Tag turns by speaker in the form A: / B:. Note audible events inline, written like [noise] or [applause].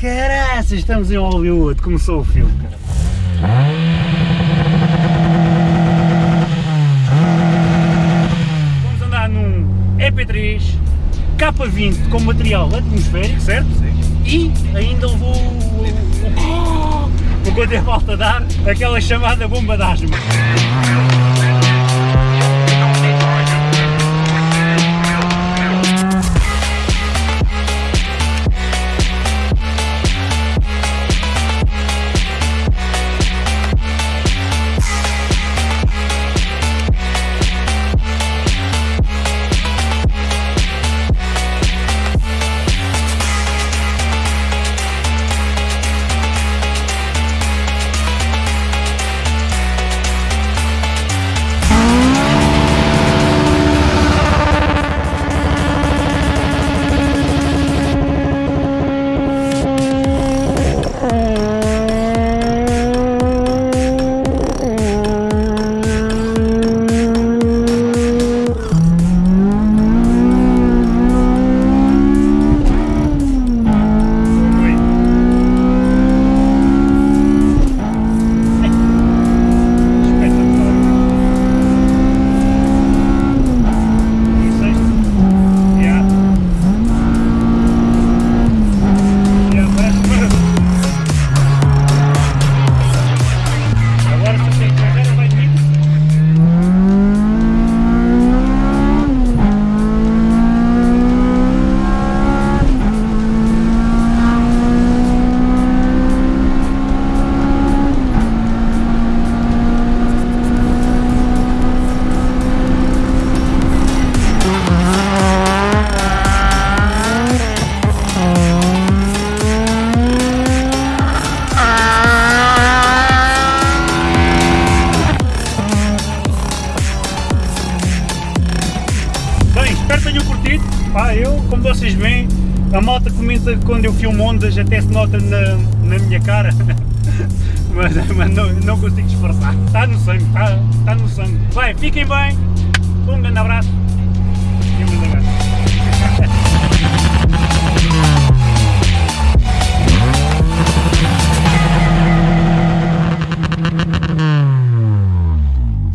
A: Caraças, estamos em Hollywood, começou o filme, cara. Vamos andar num EP3 K20 com material atmosférico, certo? Sim. E ainda levou o... o... o [gasps] é falta dar aquela chamada bomba de asma. Tenham curtido. Pá, eu, como vocês veem, a malta comenta quando eu filmo ondas até se nota na, na minha cara. [laughs] mas mas não, não consigo disfarçar. Está no sangue, está, está no sangue. Vai, fiquem bem. Um grande abraço. E um grande abraço.